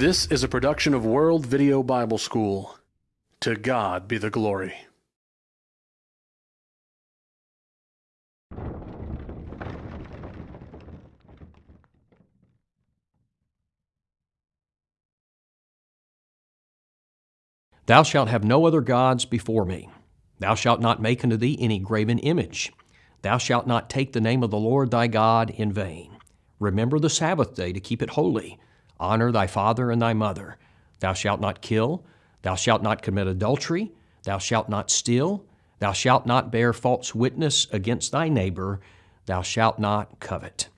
This is a production of World Video Bible School. To God be the glory. Thou shalt have no other gods before me. Thou shalt not make unto thee any graven image. Thou shalt not take the name of the Lord thy God in vain. Remember the Sabbath day to keep it holy. Honor thy father and thy mother. Thou shalt not kill. Thou shalt not commit adultery. Thou shalt not steal. Thou shalt not bear false witness against thy neighbor. Thou shalt not covet.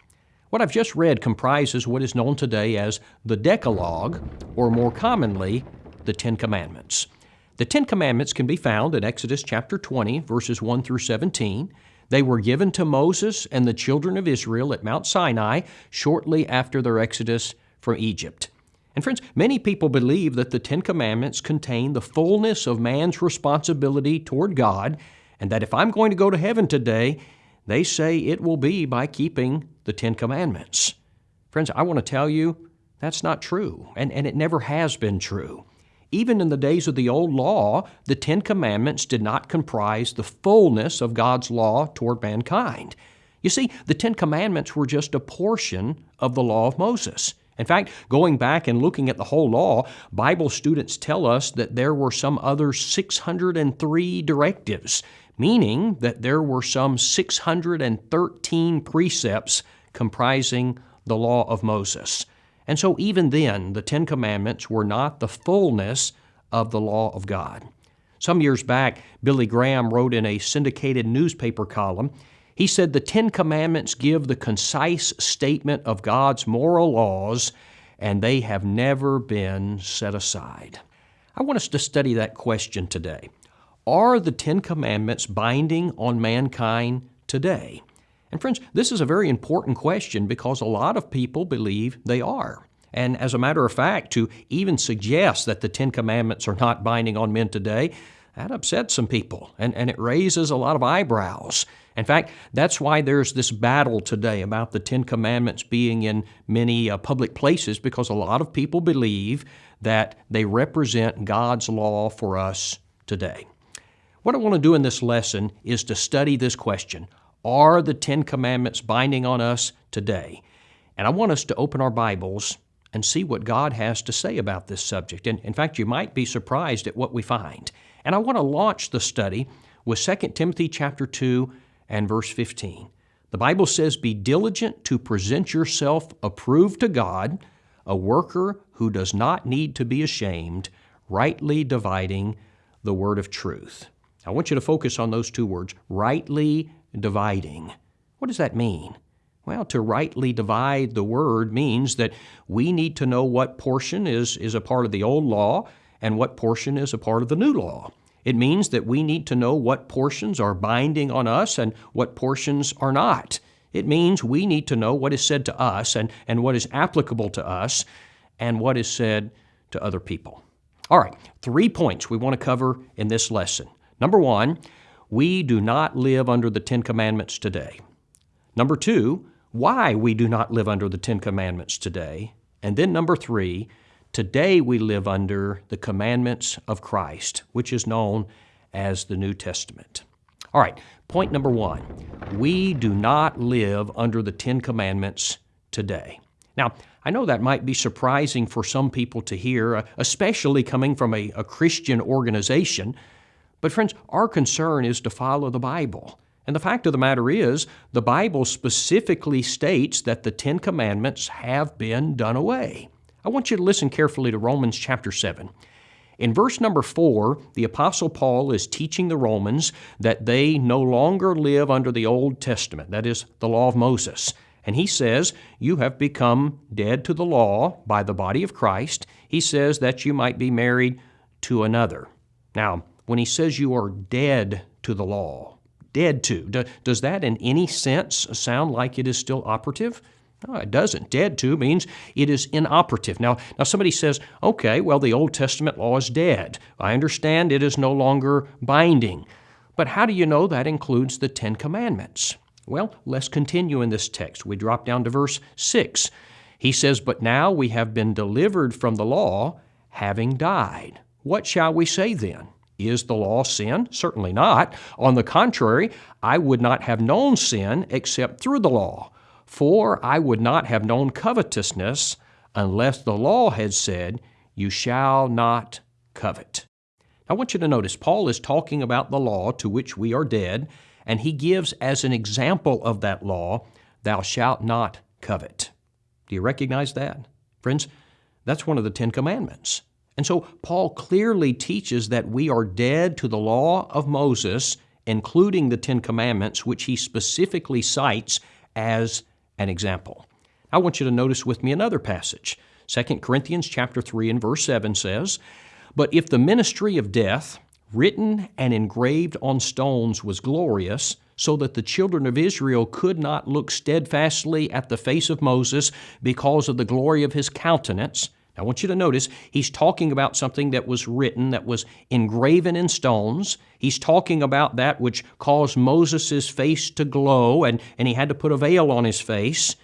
What I've just read comprises what is known today as the Decalogue, or more commonly, the Ten Commandments. The Ten Commandments can be found in Exodus chapter 20, verses 1 through 17. They were given to Moses and the children of Israel at Mount Sinai shortly after their exodus from Egypt. And friends, many people believe that the Ten Commandments contain the fullness of man's responsibility toward God, and that if I'm going to go to heaven today, they say it will be by keeping the Ten Commandments. Friends, I want to tell you that's not true, and, and it never has been true. Even in the days of the old law, the Ten Commandments did not comprise the fullness of God's law toward mankind. You see, the Ten Commandments were just a portion of the law of Moses. In fact, going back and looking at the whole law, Bible students tell us that there were some other 603 directives, meaning that there were some 613 precepts comprising the law of Moses. And so, even then, the Ten Commandments were not the fullness of the law of God. Some years back, Billy Graham wrote in a syndicated newspaper column he said the Ten Commandments give the concise statement of God's moral laws, and they have never been set aside. I want us to study that question today. Are the Ten Commandments binding on mankind today? And friends, this is a very important question because a lot of people believe they are. And as a matter of fact, to even suggest that the Ten Commandments are not binding on men today, that upsets some people and, and it raises a lot of eyebrows. In fact, that's why there's this battle today about the Ten Commandments being in many uh, public places because a lot of people believe that they represent God's law for us today. What I want to do in this lesson is to study this question are the Ten Commandments binding on us today? And I want us to open our Bibles and see what God has to say about this subject. And in fact, you might be surprised at what we find. And I want to launch the study with 2 Timothy chapter 2 and verse 15. The Bible says, Be diligent to present yourself approved to God, a worker who does not need to be ashamed, rightly dividing the word of truth. I want you to focus on those two words, rightly dividing. What does that mean? Well, to rightly divide the word means that we need to know what portion is, is a part of the old law and what portion is a part of the new law. It means that we need to know what portions are binding on us and what portions are not. It means we need to know what is said to us and, and what is applicable to us and what is said to other people. All right, three points we want to cover in this lesson. Number one, we do not live under the Ten Commandments today. Number two, why we do not live under the Ten Commandments today. And then number three, today we live under the commandments of Christ, which is known as the New Testament. All right, point number one we do not live under the Ten Commandments today. Now, I know that might be surprising for some people to hear, uh, especially coming from a, a Christian organization but, friends, our concern is to follow the Bible. And the fact of the matter is, the Bible specifically states that the Ten Commandments have been done away. I want you to listen carefully to Romans chapter 7. In verse number 4, the Apostle Paul is teaching the Romans that they no longer live under the Old Testament, that is, the law of Moses. And he says, You have become dead to the law by the body of Christ. He says that you might be married to another. Now, when he says you are dead to the law. Dead to. does that in any sense sound like it is still operative? No, it doesn't. Dead to means it is inoperative. Now, now somebody says, okay, well, the Old Testament law is dead. I understand it is no longer binding. But how do you know that includes the Ten Commandments? Well, let's continue in this text. We drop down to verse 6. He says, But now we have been delivered from the law, having died. What shall we say then? Is the law sin? Certainly not. On the contrary, I would not have known sin except through the law. For I would not have known covetousness unless the law had said, You shall not covet. I want you to notice Paul is talking about the law to which we are dead, and he gives as an example of that law, Thou shalt not covet. Do you recognize that? Friends, that's one of the Ten Commandments. And so Paul clearly teaches that we are dead to the law of Moses, including the Ten Commandments, which he specifically cites as an example. I want you to notice with me another passage. 2 Corinthians chapter 3 and verse 7 says, But if the ministry of death, written and engraved on stones, was glorious, so that the children of Israel could not look steadfastly at the face of Moses because of the glory of his countenance, I want you to notice he's talking about something that was written, that was engraven in stones. He's talking about that which caused Moses' face to glow, and, and he had to put a veil on his face.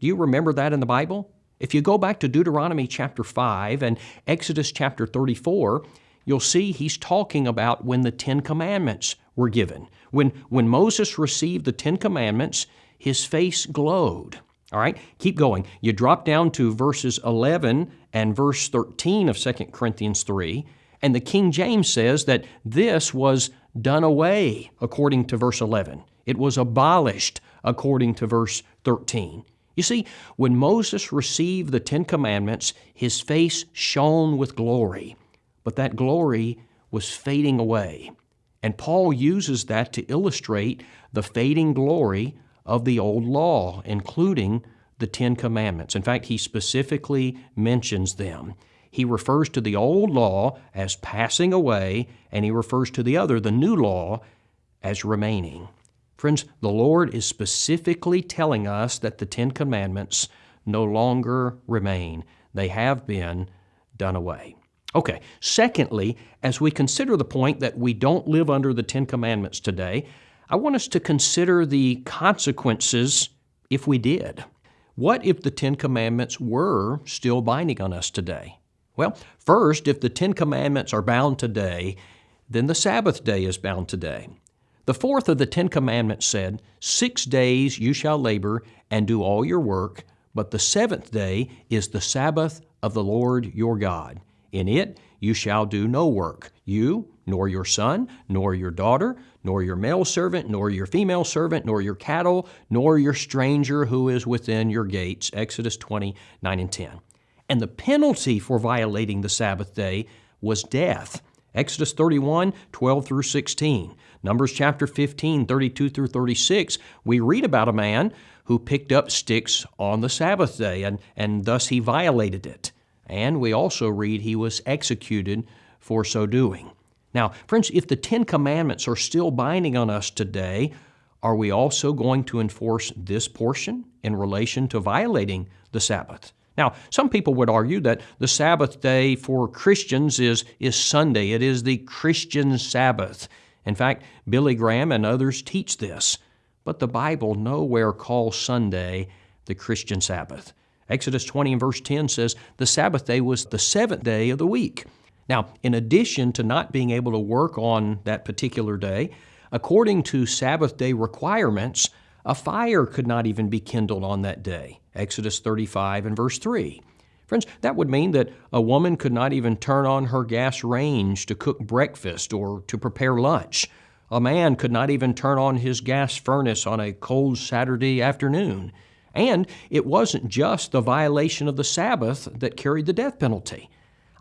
Do you remember that in the Bible? If you go back to Deuteronomy chapter 5 and Exodus chapter 34, you'll see he's talking about when the Ten Commandments were given. When, when Moses received the Ten Commandments, his face glowed. All right, keep going. You drop down to verses 11 and verse 13 of 2 Corinthians 3, and the King James says that this was done away according to verse 11. It was abolished according to verse 13. You see, when Moses received the Ten Commandments, his face shone with glory, but that glory was fading away. And Paul uses that to illustrate the fading glory of the old law, including the Ten Commandments. In fact, he specifically mentions them. He refers to the old law as passing away, and he refers to the other, the new law, as remaining. Friends, the Lord is specifically telling us that the Ten Commandments no longer remain. They have been done away. Okay, secondly, as we consider the point that we don't live under the Ten Commandments today, I want us to consider the consequences if we did. What if the Ten Commandments were still binding on us today? Well, first, if the Ten Commandments are bound today, then the Sabbath day is bound today. The fourth of the Ten Commandments said, Six days you shall labor and do all your work, but the seventh day is the Sabbath of the Lord your God. In it you shall do no work, you, nor your son, nor your daughter, nor your male servant, nor your female servant, nor your cattle, nor your stranger who is within your gates. Exodus 20, 9 and 10. And the penalty for violating the Sabbath day was death. Exodus 31, 12 through 16. Numbers chapter 15, 32 through 36, we read about a man who picked up sticks on the Sabbath day, and, and thus he violated it. And we also read he was executed for so doing. Now, friends, if the Ten Commandments are still binding on us today, are we also going to enforce this portion in relation to violating the Sabbath? Now, some people would argue that the Sabbath day for Christians is, is Sunday. It is the Christian Sabbath. In fact, Billy Graham and others teach this. But the Bible nowhere calls Sunday the Christian Sabbath. Exodus 20 and verse 10 says, The Sabbath day was the seventh day of the week. Now, in addition to not being able to work on that particular day, according to Sabbath day requirements, a fire could not even be kindled on that day. Exodus 35 and verse 3. Friends, that would mean that a woman could not even turn on her gas range to cook breakfast or to prepare lunch. A man could not even turn on his gas furnace on a cold Saturday afternoon. And it wasn't just the violation of the Sabbath that carried the death penalty.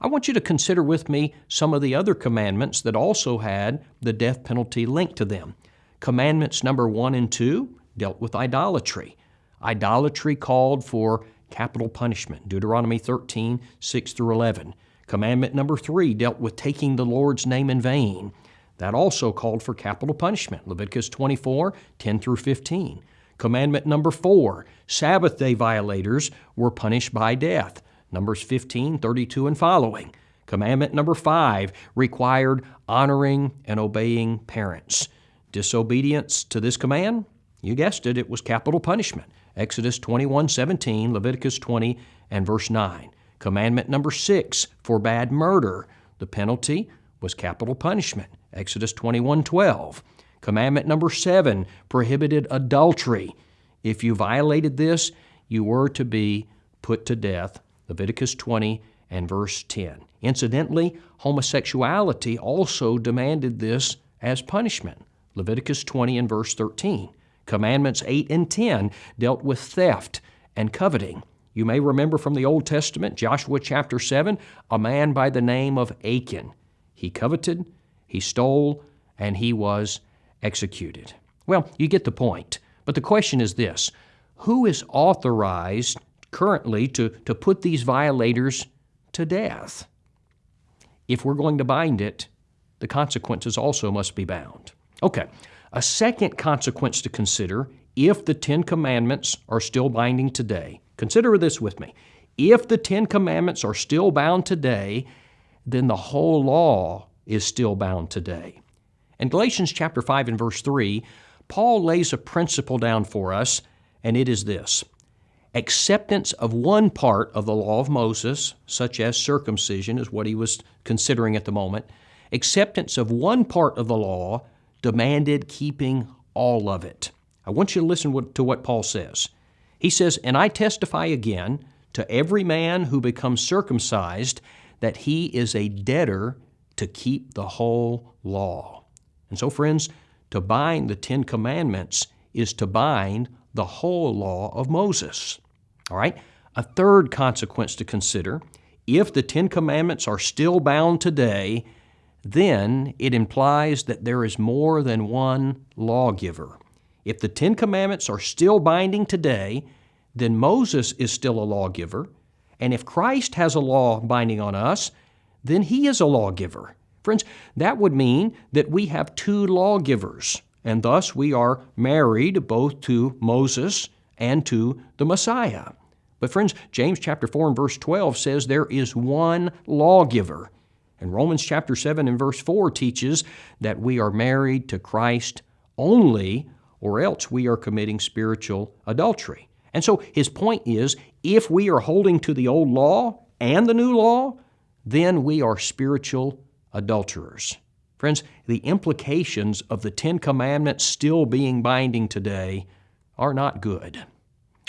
I want you to consider with me some of the other commandments that also had the death penalty linked to them. Commandments number one and two dealt with idolatry. Idolatry called for capital punishment, Deuteronomy 13, 6 through 11. Commandment number three dealt with taking the Lord's name in vain. That also called for capital punishment, Leviticus 24, 10 through 15. Commandment number four, Sabbath day violators were punished by death, Numbers 15, 32 and following. Commandment number five required honoring and obeying parents. Disobedience to this command, you guessed it, it was capital punishment. Exodus 21 17, Leviticus 20 and verse 9. Commandment number 6 forbade murder. The penalty was capital punishment. Exodus 21 12. Commandment number 7 prohibited adultery. If you violated this, you were to be put to death. Leviticus 20 and verse 10. Incidentally, homosexuality also demanded this as punishment. Leviticus 20 and verse 13. Commandments 8 and 10 dealt with theft and coveting. You may remember from the Old Testament, Joshua chapter 7, a man by the name of Achan. He coveted, he stole, and he was executed. Well, you get the point. But the question is this Who is authorized currently to, to put these violators to death? If we're going to bind it, the consequences also must be bound. Okay, a second consequence to consider if the Ten Commandments are still binding today Consider this with me. If the Ten Commandments are still bound today, then the whole law is still bound today. In Galatians chapter 5 and verse 3, Paul lays a principle down for us, and it is this acceptance of one part of the law of Moses, such as circumcision, is what he was considering at the moment. Acceptance of one part of the law demanded keeping all of it. I want you to listen to what Paul says. He says, And I testify again to every man who becomes circumcised that he is a debtor to keep the whole law. And so, friends, to bind the Ten Commandments is to bind the whole law of Moses. All right? A third consequence to consider if the Ten Commandments are still bound today, then it implies that there is more than one lawgiver. If the Ten Commandments are still binding today, then Moses is still a lawgiver. And if Christ has a law binding on us, then he is a lawgiver. Friends, that would mean that we have two lawgivers, and thus we are married both to Moses and to the Messiah. But friends, James chapter 4 and verse 12 says there is one lawgiver. And Romans chapter 7 and verse 4 teaches that we are married to Christ only or else we are committing spiritual adultery. And so his point is if we are holding to the old law and the new law, then we are spiritual adulterers. Friends, the implications of the Ten Commandments still being binding today are not good.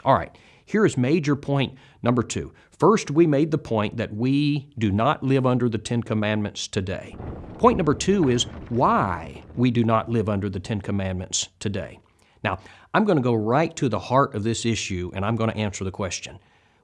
All right, here is major point number two. First, we made the point that we do not live under the Ten Commandments today. Point number two is why we do not live under the Ten Commandments today. Now, I'm going to go right to the heart of this issue and I'm going to answer the question.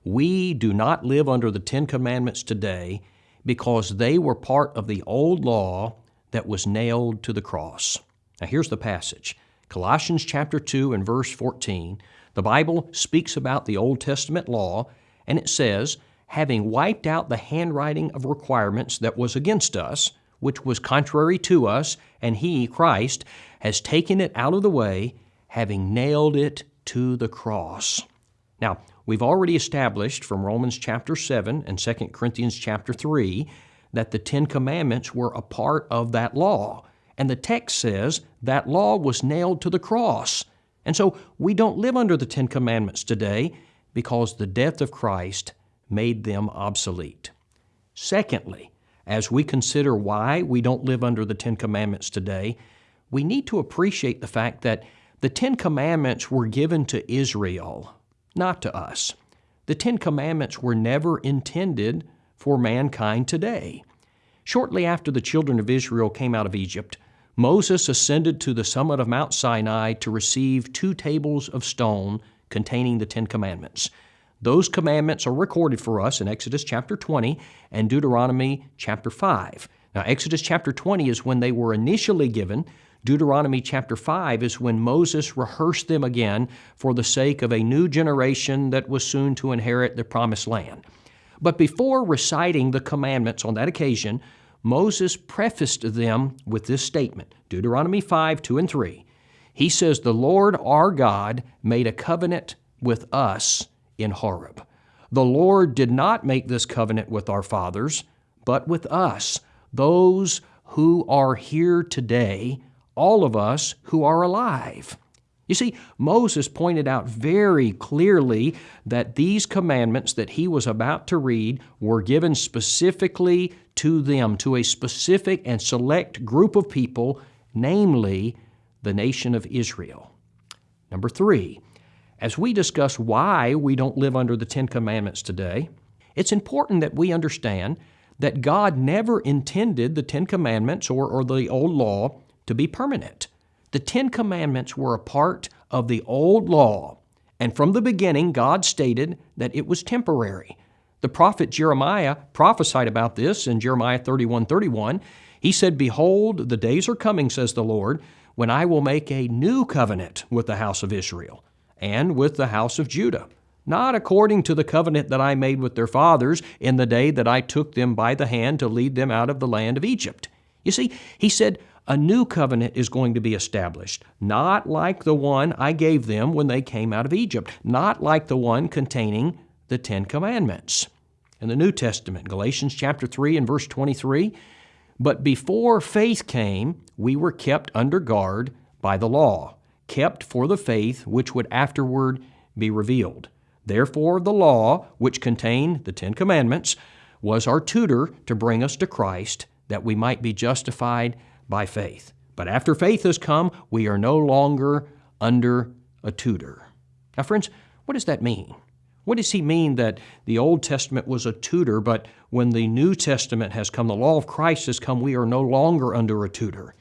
We do not live under the Ten Commandments today because they were part of the old law that was nailed to the cross. Now, here's the passage Colossians chapter 2 and verse 14. The Bible speaks about the Old Testament law, and it says, having wiped out the handwriting of requirements that was against us, which was contrary to us, and He, Christ, has taken it out of the way, having nailed it to the cross. Now, we've already established from Romans chapter 7 and 2 Corinthians chapter 3 that the Ten Commandments were a part of that law. And the text says that law was nailed to the cross. And so we don't live under the Ten Commandments today because the death of Christ made them obsolete. Secondly, as we consider why we don't live under the Ten Commandments today, we need to appreciate the fact that the Ten Commandments were given to Israel, not to us. The Ten Commandments were never intended for mankind today. Shortly after the children of Israel came out of Egypt, Moses ascended to the summit of Mount Sinai to receive two tables of stone containing the Ten Commandments. Those commandments are recorded for us in Exodus chapter 20 and Deuteronomy chapter 5. Now, Exodus chapter 20 is when they were initially given Deuteronomy chapter 5 is when Moses rehearsed them again for the sake of a new generation that was soon to inherit the promised land. But before reciting the commandments on that occasion, Moses prefaced them with this statement Deuteronomy 5 2 and 3. He says, The Lord our God made a covenant with us in Horeb. The Lord did not make this covenant with our fathers, but with us, those who are here today all of us who are alive. You see, Moses pointed out very clearly that these commandments that he was about to read were given specifically to them, to a specific and select group of people, namely the nation of Israel. Number three, as we discuss why we don't live under the Ten Commandments today, it's important that we understand that God never intended the Ten Commandments or, or the Old Law to be permanent. The Ten Commandments were a part of the Old Law, and from the beginning, God stated that it was temporary. The prophet Jeremiah prophesied about this in Jeremiah 31 31. He said, Behold, the days are coming, says the Lord, when I will make a new covenant with the house of Israel and with the house of Judah, not according to the covenant that I made with their fathers in the day that I took them by the hand to lead them out of the land of Egypt. You see, he said, a new covenant is going to be established, not like the one I gave them when they came out of Egypt, not like the one containing the Ten Commandments. In the New Testament, Galatians chapter 3 and verse 23, but before faith came, we were kept under guard by the law, kept for the faith which would afterward be revealed. Therefore, the law, which contained the Ten Commandments, was our tutor to bring us to Christ, that we might be justified by faith. But after faith has come, we are no longer under a tutor. Now, friends, what does that mean? What does he mean that the Old Testament was a tutor, but when the New Testament has come, the law of Christ has come, we are no longer under a tutor?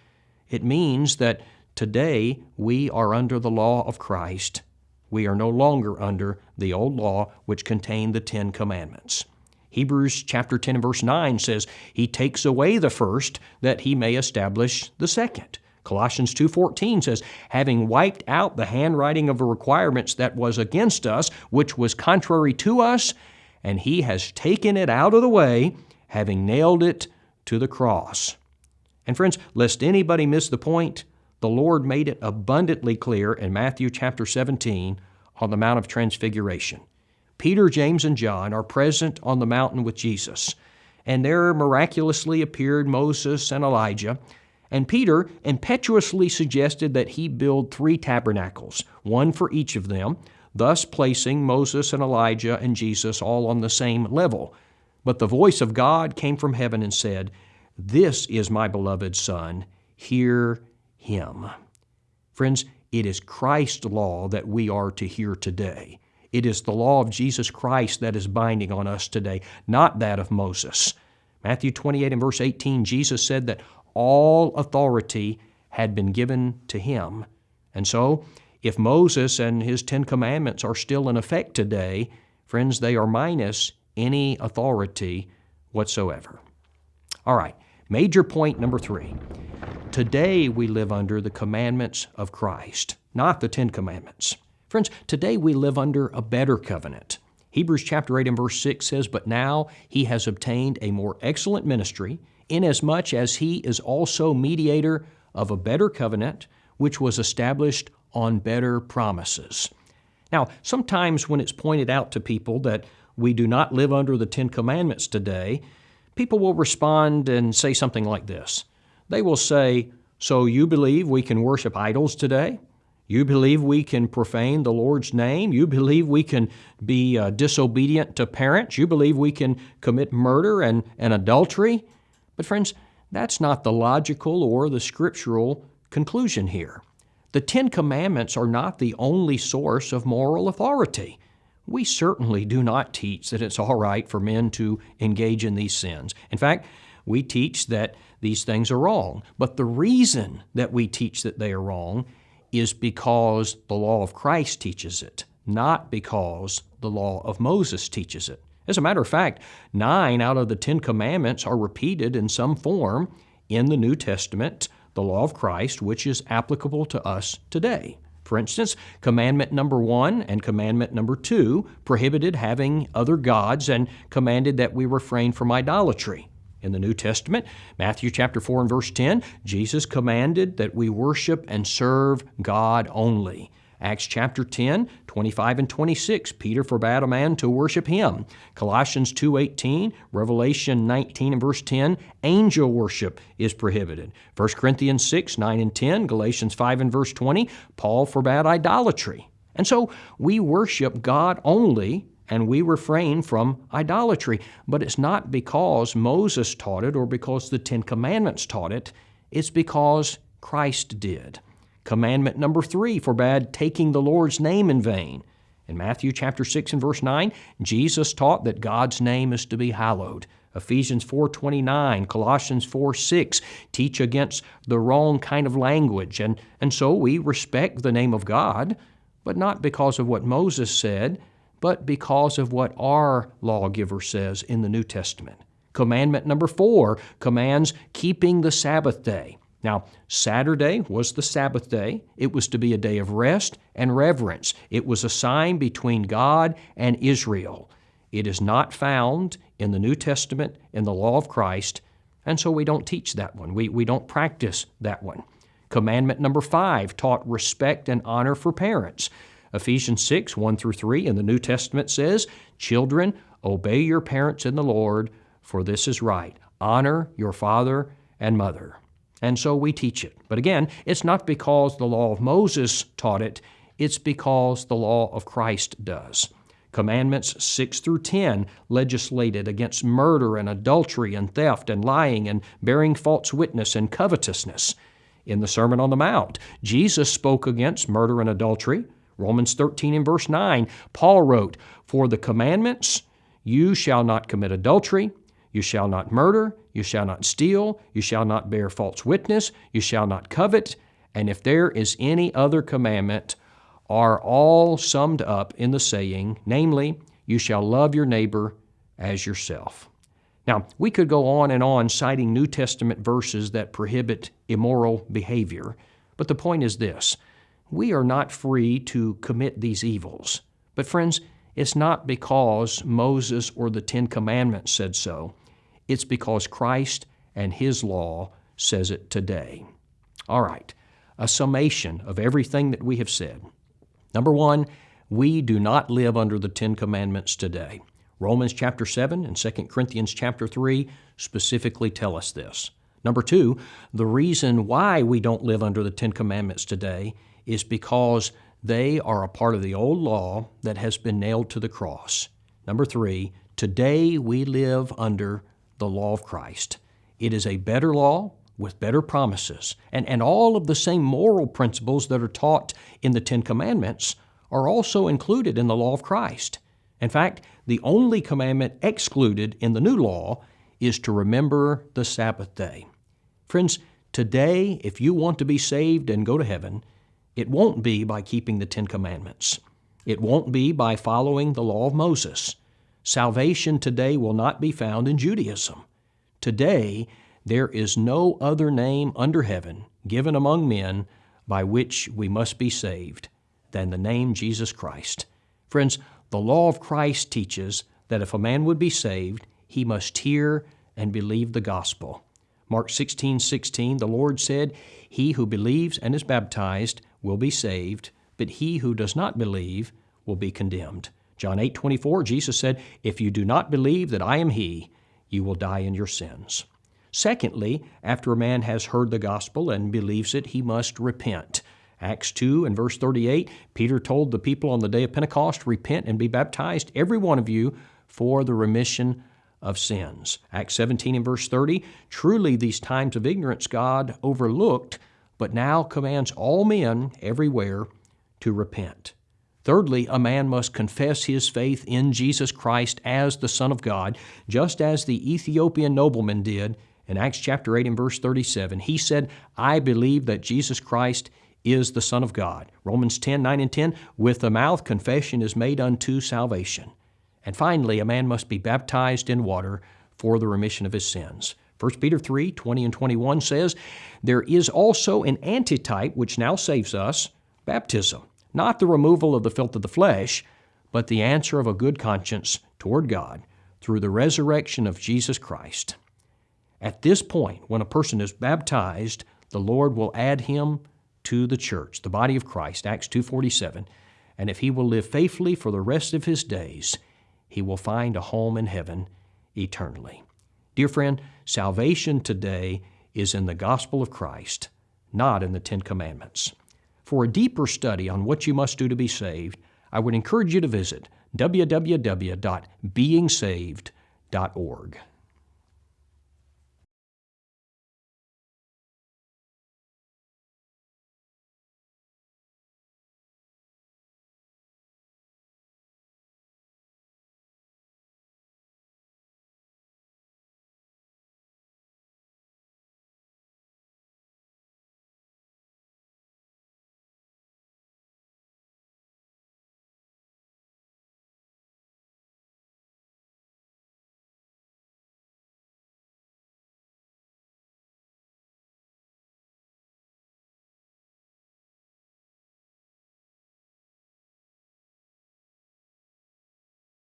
It means that today we are under the law of Christ. We are no longer under the old law which contained the Ten Commandments. Hebrews chapter 10 and verse 9 says, He takes away the first that he may establish the second. Colossians 2:14 says, having wiped out the handwriting of the requirements that was against us, which was contrary to us, and he has taken it out of the way, having nailed it to the cross. And friends, lest anybody miss the point, the Lord made it abundantly clear in Matthew chapter 17 on the Mount of Transfiguration. Peter, James, and John are present on the mountain with Jesus, and there miraculously appeared Moses and Elijah. And Peter impetuously suggested that he build three tabernacles, one for each of them, thus placing Moses and Elijah and Jesus all on the same level. But the voice of God came from heaven and said, This is my beloved Son, hear him. Friends, it is Christ's law that we are to hear today. It is the law of Jesus Christ that is binding on us today, not that of Moses. Matthew 28 and verse 18, Jesus said that all authority had been given to him. And so, if Moses and his Ten Commandments are still in effect today, friends, they are minus any authority whatsoever. All right, major point number three. Today we live under the commandments of Christ, not the Ten Commandments. Friends, today we live under a better covenant. Hebrews chapter 8 and verse 6 says, But now he has obtained a more excellent ministry, inasmuch as he is also mediator of a better covenant, which was established on better promises. Now, sometimes when it's pointed out to people that we do not live under the Ten Commandments today, people will respond and say something like this. They will say, So you believe we can worship idols today? You believe we can profane the Lord's name? You believe we can be uh, disobedient to parents? You believe we can commit murder and, and adultery? But, friends, that's not the logical or the scriptural conclusion here. The Ten Commandments are not the only source of moral authority. We certainly do not teach that it's all right for men to engage in these sins. In fact, we teach that these things are wrong. But the reason that we teach that they are wrong is because the law of Christ teaches it, not because the law of Moses teaches it. As a matter of fact, nine out of the Ten Commandments are repeated in some form in the New Testament, the law of Christ, which is applicable to us today. For instance, commandment number one and commandment number two prohibited having other gods and commanded that we refrain from idolatry. In the New Testament, Matthew chapter 4 and verse 10, Jesus commanded that we worship and serve God only. Acts chapter 10, 25 and 26, Peter forbade a man to worship him. Colossians 2:18, Revelation 19 and verse 10, angel worship is prohibited. 1 Corinthians 6, 9 and 10, Galatians 5 and verse 20, Paul forbade idolatry. And so we worship God only and we refrain from idolatry. But it's not because Moses taught it or because the Ten Commandments taught it, it's because Christ did. Commandment number three forbade taking the Lord's name in vain. In Matthew chapter 6 and verse 9, Jesus taught that God's name is to be hallowed. Ephesians 4:29, Colossians 4:6 teach against the wrong kind of language and and so we respect the name of God, but not because of what Moses said, but because of what our lawgiver says in the New Testament. Commandment number 4 commands keeping the Sabbath day. Now, Saturday was the Sabbath day. It was to be a day of rest and reverence. It was a sign between God and Israel. It is not found in the New Testament, in the law of Christ, and so we don't teach that one. We, we don't practice that one. Commandment number five taught respect and honor for parents. Ephesians 6, 1 through 3 in the New Testament says, Children, obey your parents in the Lord, for this is right. Honor your father and mother. And so we teach it. But again, it's not because the law of Moses taught it, it's because the law of Christ does. Commandments 6 through 10 legislated against murder and adultery and theft and lying and bearing false witness and covetousness. In the Sermon on the Mount, Jesus spoke against murder and adultery. Romans 13 and verse 9, Paul wrote, For the commandments, you shall not commit adultery, you shall not murder, you shall not steal, you shall not bear false witness, you shall not covet, and if there is any other commandment, are all summed up in the saying, namely, you shall love your neighbor as yourself. Now, we could go on and on citing New Testament verses that prohibit immoral behavior, but the point is this we are not free to commit these evils. But, friends, it's not because Moses or the Ten Commandments said so. It's because Christ and His law says it today. All right, a summation of everything that we have said. Number one, we do not live under the Ten Commandments today. Romans chapter 7 and 2 Corinthians chapter 3 specifically tell us this. Number two, the reason why we don't live under the Ten Commandments today is because they are a part of the old law that has been nailed to the cross. Number three, today we live under the law of Christ. It is a better law with better promises, and, and all of the same moral principles that are taught in the Ten Commandments are also included in the law of Christ. In fact, the only commandment excluded in the new law is to remember the Sabbath day. Friends, today, if you want to be saved and go to heaven, it won't be by keeping the Ten Commandments. It won't be by following the law of Moses. Salvation today will not be found in Judaism. Today, there is no other name under heaven given among men by which we must be saved than the name Jesus Christ. Friends, the law of Christ teaches that if a man would be saved, he must hear and believe the gospel. Mark 16, 16, the Lord said, He who believes and is baptized will be saved, but he who does not believe will be condemned. John 8 24, Jesus said, If you do not believe that I am He, you will die in your sins. Secondly, after a man has heard the gospel and believes it, he must repent. Acts 2 and verse 38, Peter told the people on the day of Pentecost, Repent and be baptized, every one of you, for the remission of sins. Acts 17 and verse 30, Truly these times of ignorance God overlooked, but now commands all men everywhere to repent. Thirdly, a man must confess his faith in Jesus Christ as the Son of God, just as the Ethiopian nobleman did in Acts chapter 8 and verse 37. He said, I believe that Jesus Christ is the Son of God. Romans 10 9 and 10, with the mouth confession is made unto salvation. And finally, a man must be baptized in water for the remission of his sins. 1 Peter 3 20 and 21 says, There is also an antitype which now saves us, baptism not the removal of the filth of the flesh, but the answer of a good conscience toward God through the resurrection of Jesus Christ. At this point, when a person is baptized, the Lord will add him to the church, the body of Christ, Acts 2:47, and if he will live faithfully for the rest of his days, he will find a home in heaven eternally. Dear friend, salvation today is in the gospel of Christ, not in the 10 commandments. For a deeper study on what you must do to be saved, I would encourage you to visit www.beingsaved.org.